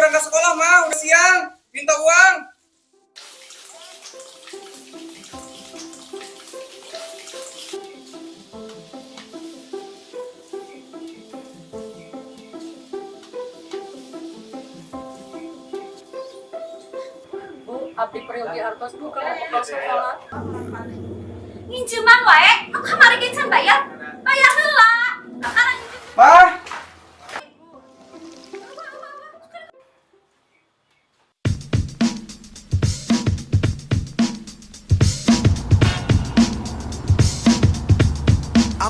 berangkat sekolah mah, udah siang. Minta uang. Bu, abdi peryogi hartos bu kalau bekal sekolah. Nginjeman wae, aku kamari kencan. Bayar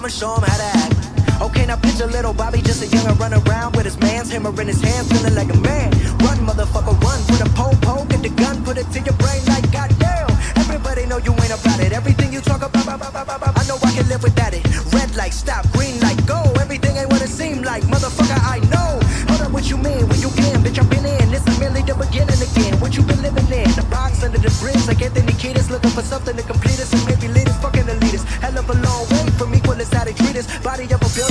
I'ma show him how to act. Okay, now picture little Bobby, just a youngin' run around with his man's hammer in his hands, feeling like a man. Run, motherfucker, run. Put a pole, pole, get the gun, put it to your brain like goddamn. Everybody know you ain't about it. Everything you talk about, about, about, about, I know I can live without it. Red light, stop, green light, go. Everything ain't what it seem like, motherfucker. I know. Hold up, what you mean? When you can, bitch, I've been in. This is merely the beginning again. What you been living in? The box under the bridge, like Anthony Kiedis, looking for something to complete us, Body of a builder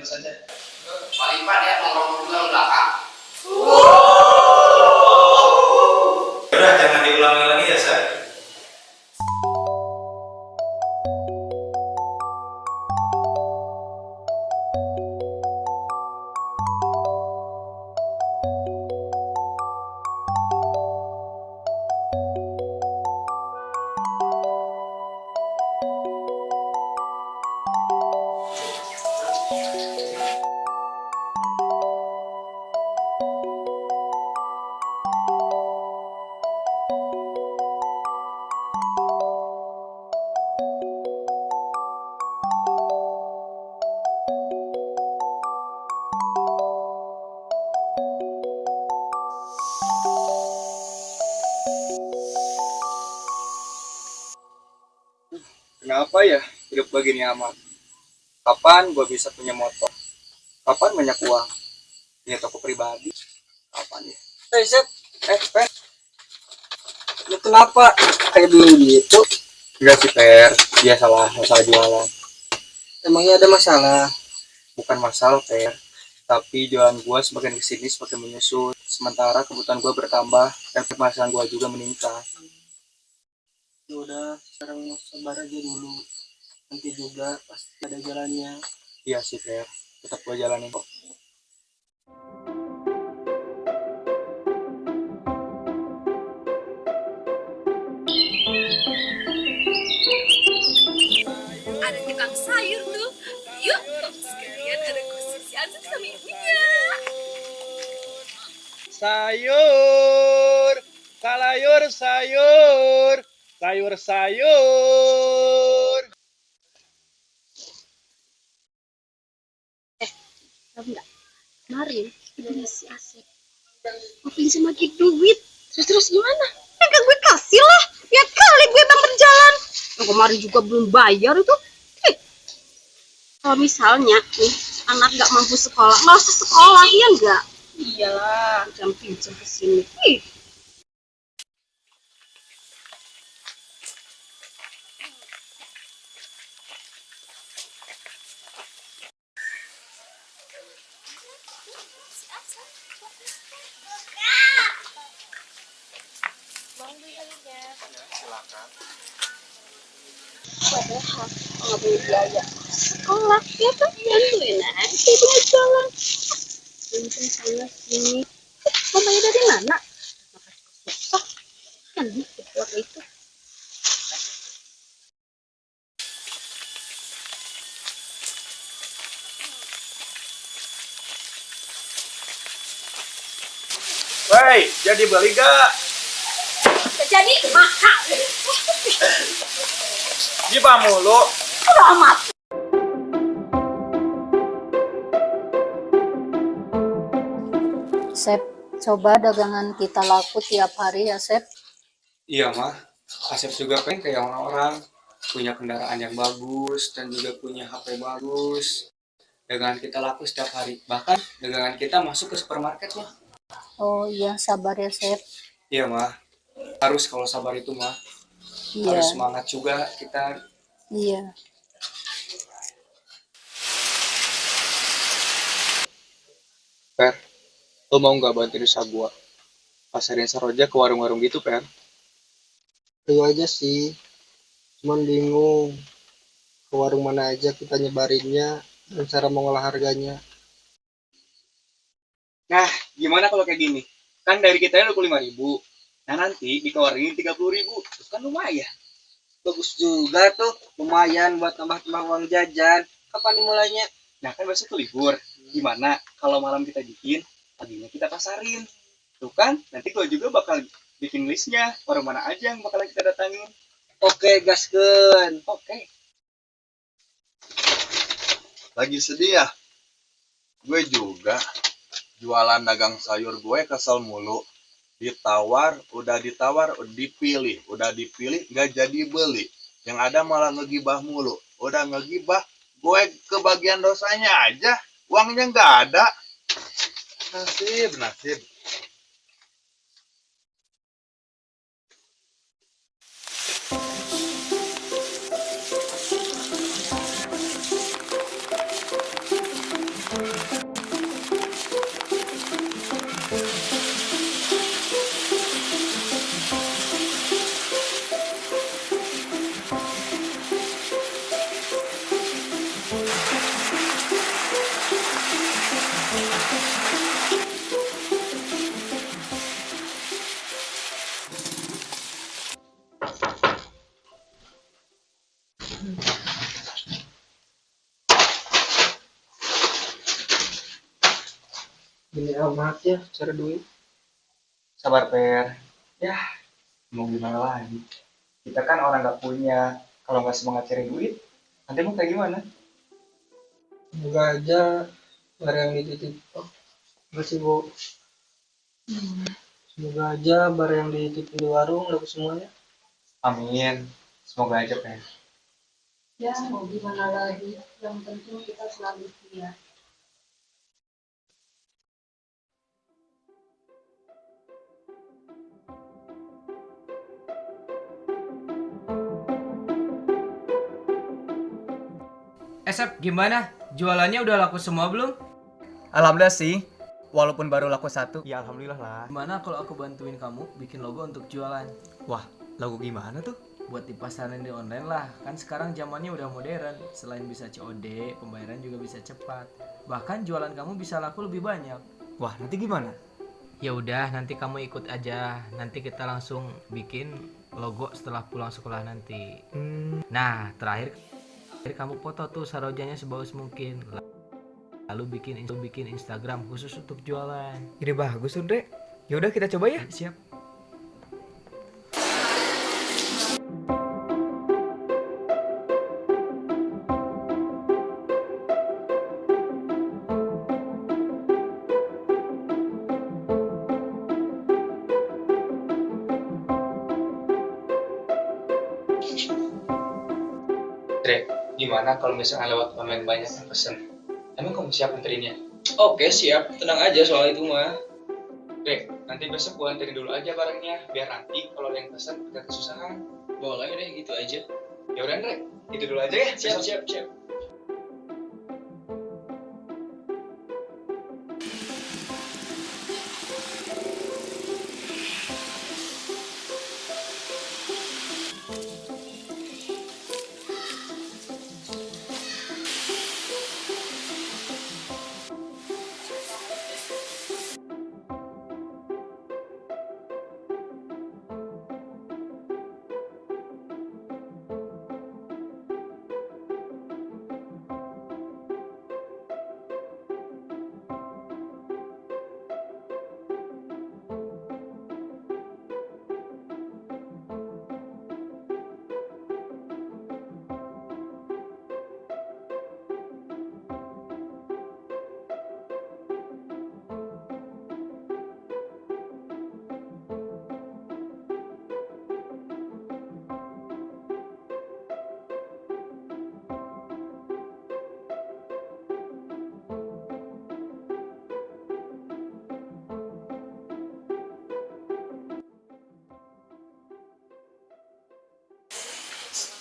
dari mana saja? Begini amat? Kapan gua bisa punya motor? Kapan banyak uang? Punya toko pribadi? Kapan ya? Eh, Zep. Eh, Per. Lu kenapa kayak dulu gitu? Enggak sih, Per. Dia salah, salah jualan. Emangnya ada masalah? Bukan masalah, Per. Tapi jualan gua semakin ke sini semakin menyusut. Sementara kebutuhan gua bertambah dan pemasaran gua juga meningkat. Ya udah, sekarang sabar aja dulu. Nanti juga pasti ada jalannya. Iya sih, Per. Tetap gua jalanin kok. ada tukang sayur tuh. Yuk, sekalian ada khusus Azab sama ibunya. sayur salayur sayur sayur sayur Tahu nggak? Kemarin ibunya si Asep mau pinjam lagi duit. Terus terus gimana? Ya kan gue kasih lah. Ya kali gue emang berjalan. Yang kemarin juga belum bayar itu. Eh. Kalau misalnya nih anak nggak mampu sekolah, usah sekolah ya nggak? Iyalah. Pinjam pinjam ke sini. Ih. Padahal nggak punya biaya sekolah ya kan bantuin aja ibunya jalan. Sini. Eh, mau bayar dari mana? Makasih susah. kasihan nih keluarga itu Woi, jadi beli gak? Jadi mahal. Gimana mulu? Udah amat. Coba dagangan kita laku tiap hari ya, Sep. Iya mah, Asep juga pengen kayak orang-orang punya kendaraan yang bagus dan juga punya HP bagus. Dagangan kita laku setiap hari. Bahkan dagangan kita masuk ke supermarket mah. Oh iya, sabar ya, Sep. Iya mah, harus kalau sabar itu mah. Iya, Harus semangat juga kita. iya. Per, lo mau nggak bantuin usaha gua? Pasarin saroja ke warung-warung gitu, Per. Ayo aja sih, cuman bingung ke warung mana aja kita nyebarinnya dan cara mengolah harganya. Nah, gimana kalau kayak gini? Kan dari kita 25 ribu. Nah nanti dikeluarin 30 ribu. Terus kan lumayan. Bagus juga tuh, lumayan buat tambah-tambah uang jajan. Kapan dimulainya? Nah kan besok tuh libur. Gimana kalau malam kita bikin, paginya kita pasarin. Tuh kan, nanti gua juga bakal bikin listnya. Warung mana aja yang bakalan kita datangin. Oke, gaskeun. Oke. Lagi sedih ya? Gue juga. Jualan dagang sayur gue kesel mulu. Ditawar, udah ditawar, dipilih. Udah dipilih, nggak jadi beli. Yang ada malah ngegibah mulu. Udah ngegibah, gue kebagian dosanya aja. Uangnya nggak ada. Nasib, nasib. Gini amat ya cara duit. Sabar, Per. Ya, mau gimana lagi? Kita kan orang nggak punya. Kalau nggak semangat cari duit, nanti mau kayak gimana? Semoga aja barang yang dititip. Oh, makasih Bu. Semoga aja barang yang dititip di warung laku semuanya. Amin. Semoga aja, Per. Ya, mau gimana lagi? Yang penting kita selalu setia. Esep, Eh, gimana? Jualannya udah laku semua belum? Alhamdulillah sih. Walaupun baru laku satu. Ya alhamdulillah lah. Gimana kalau aku bantuin kamu bikin logo untuk jualan? Wah, lagu gimana tuh? Buat dipasarin di online lah. Kan sekarang zamannya udah modern. Selain bisa COD, pembayaran juga bisa cepat. Bahkan jualan kamu bisa laku lebih banyak. Wah, nanti gimana? Ya udah, nanti kamu ikut aja. Nanti kita langsung bikin logo setelah pulang sekolah nanti. Nah, terakhir terakhir kamu foto tuh sarojanya sebagus mungkin. Lalu bikin bikin Instagram khusus untuk jualan. Ide bagus, Andre. Yaudah kita coba ya. Siap. Kalau misalnya lewat online banyak yang pesen? Emang kamu siap anterinnya? Oke, siap. Tenang aja soal itu mah. Dre, nanti besok gua anterin dulu aja barangnya. Biar nanti kalau ada yang pesen gak kesusahan. Boleh deh, gitu aja. Ya udah, Dre. Itu dulu aja ya. Siap, siap, siap.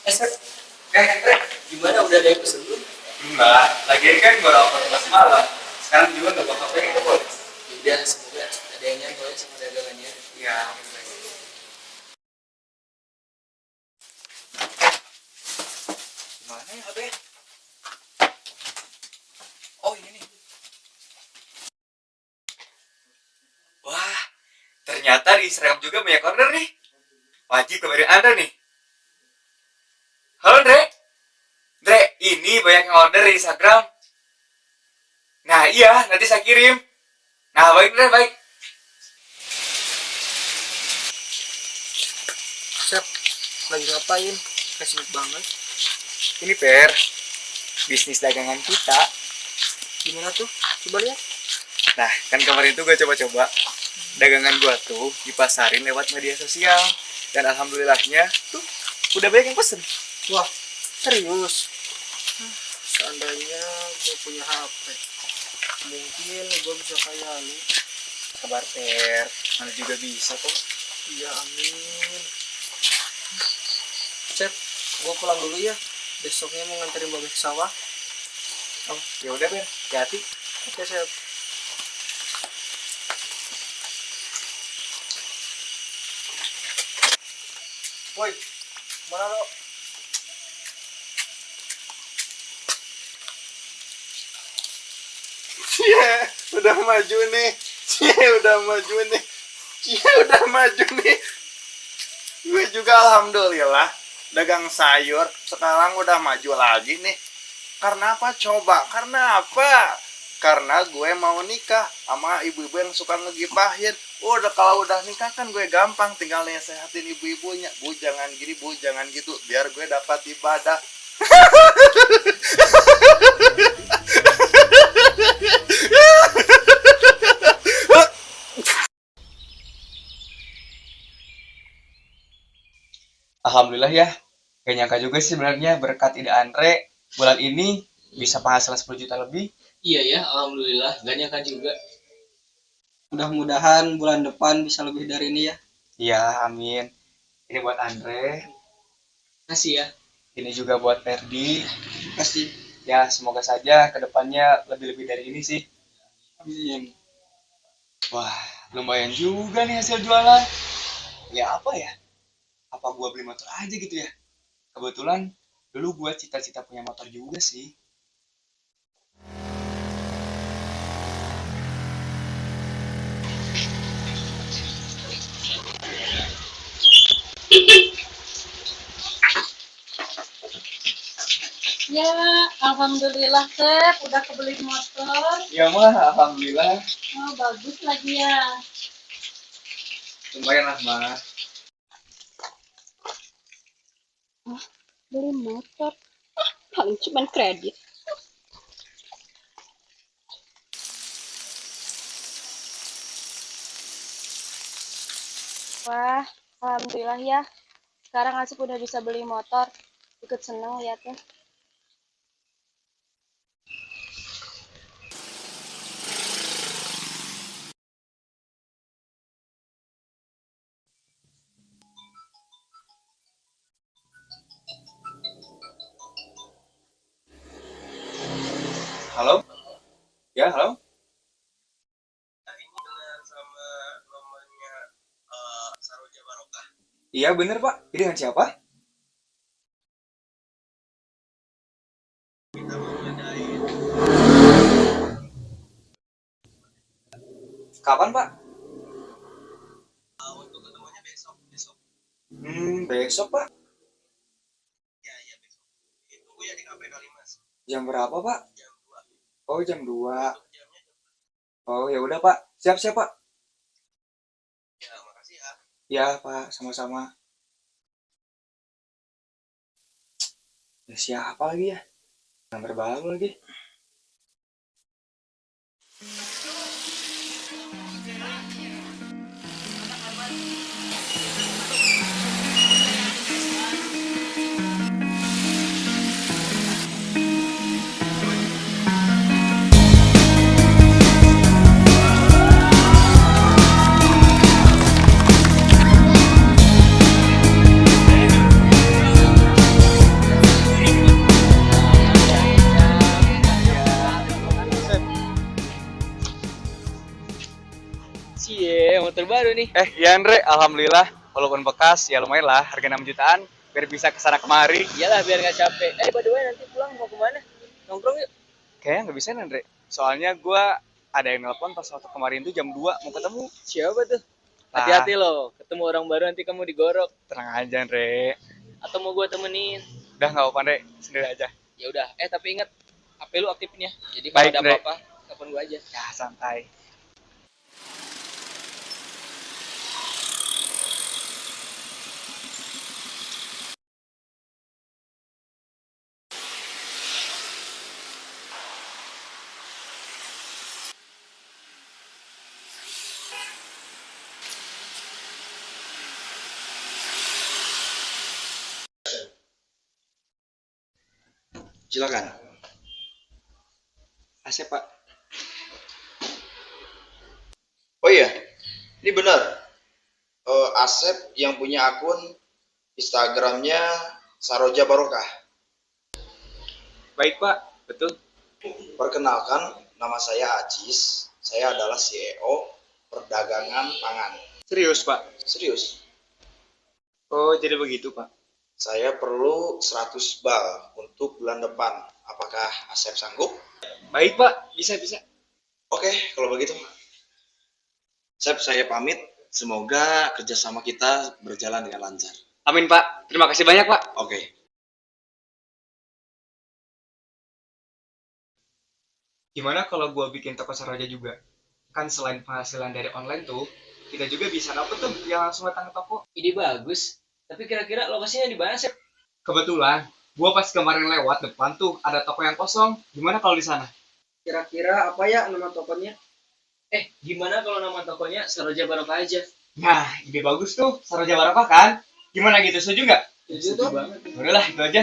Eh, Andre, gimana udah ada yang pesen belum? Enggak, lagian kan baru upload kelas malam. Sekarang juga nggak bakal pengen ke boleh. Udah, semoga ada yang nyantol ya sama dagangannya. Iya. Gimana ya HP? Oh ini nih. Wah, ternyata di Instagram juga banyak order nih. Wajib kabarin Anda nih. Banyak yang order di Instagram. Nah iya, nanti saya kirim. Nah baik Dre, baik. Sep, lagi ngapain? Kasih banget. Ini Per, bisnis dagangan kita. Gimana tuh? Coba lihat. Nah, kan kemarin tuh gue coba-coba dagangan gua tuh dipasarin lewat media sosial. Dan alhamdulillahnya tuh udah banyak yang pesen. Wah, serius? Seandainya gue punya HP, mungkin gue bisa kayak lu. Kabar Per, mana juga bisa kok. Iya, amin. Cep, gue pulang dulu ya. Besoknya mau nganterin babe ke sawah. Oh, ya udah Per, hati-hati. Oke, Cep. Woi, mana lo? Cie, udah maju nih. Cie, udah maju nih. Cie, udah maju nih. Gue juga alhamdulillah dagang sayur sekarang udah maju lagi nih. Karena apa coba? Karena apa? Karena gue mau nikah sama ibu-ibu yang suka ngegipahin. Udah kalau udah nikah kan gue gampang tinggal sehatin ibu-ibunya. Bu jangan gini, bu jangan gitu. Biar gue dapat ibadah. Alhamdulillah ya. Gak nyangka juga sih sebenarnya berkat ide Andre bulan ini bisa penghasilan 10 juta lebih. Iya ya, alhamdulillah. Gak nyangka juga. Mudah-mudahan bulan depan bisa lebih dari ini ya. Iya, amin. Ini buat Andre, Kasih ya. ini juga buat Ferdi. Pasti. Ya, semoga saja ke depannya lebih-lebih dari ini sih. Amin. Wah, lumayan juga nih hasil jualan. Ya apa ya? Apa gua beli motor aja gitu ya? Kebetulan dulu gua cita-cita punya motor juga sih. Ya, alhamdulillah Sep, udah kebeli motor. Ya mah, alhamdulillah. Oh, bagus lagi ya. Lumayan lah mah. Beli motor. Ah, paling cuman kredit. Wah, alhamdulillah ya. Sekarang Asif udah bisa beli motor. Ikut seneng liatnya. Halo? Ya, halo? Iya bener pak, ini dengan siapa? Kapan pak? Untuk ketemunya besok, besok. Hmm, besok pak. Ya, ya besok. Tunggu ya di kafe Kalimas. Jam berapa pak? Jam 2. Oh jam 2. Jamnya jam Oh ya udah pak, siap siap pak. Ya, makasih ya. Ya pak, sama-sama. Ya, siapa lagi ya? Nomor baru lagi. Baru nih. Eh, iya Andre, alhamdulillah. Walaupun bekas, ya lumayan lah, harga 6 jutaan. Biar bisa ke sana kemari. Iyalah biar nggak capek. Eh, by the way nanti pulang mau ke mana? Nongkrong yuk. Kayaknya nggak bisa Andre. Soalnya gua ada yang nelpon pas waktu kemarin tuh jam 2 mau ketemu. Siapa tuh? Hati-hati loh, ketemu orang baru nanti kamu digorok. Tenang aja, Andre. Atau mau gue temenin? Udah nggak apa-apa, Andre. Sendiri aja. Ya udah. Eh tapi ingat, HP lu aktifin ya. Jadi kalau ada apa-apa, telepon gue aja. Ya, santai. Silakan. Asep, Pak. Oh iya, ini benar. Eh, Asep yang punya akun Instagramnya Saroja Barokah. Baik, Pak. Betul. Perkenalkan, nama saya Ajis. Saya adalah CEO Perdagangan Pangan. Serius, Pak? Serius, Oh, jadi begitu, Pak. Saya perlu 100 bal untuk bulan depan. Apakah Asep sanggup? Baik, Pak. Bisa, bisa. Oke, kalau begitu. Asep, saya pamit. Semoga kerjasama kita berjalan dengan lancar. Amin, Pak. Terima kasih banyak, Pak. Oke. Gimana kalau gua bikin toko Saroja juga? Kan selain penghasilan dari online tuh, kita juga bisa dapet tuh yang langsung datang ke toko. Ide bagus. Tapi kira-kira lokasinya di mana sih? Kebetulan, gua pas kemarin lewat depan tuh ada toko yang kosong. Gimana kalau di sana? Kira-kira apa ya nama tokonya? Eh, gimana kalau nama tokonya Saroja Barokah aja? Nah, ide bagus tuh. Saroja Barokah kan? Gimana gitu, setuju nggak? Setuju tuh. banget. Udah lah, itu aja.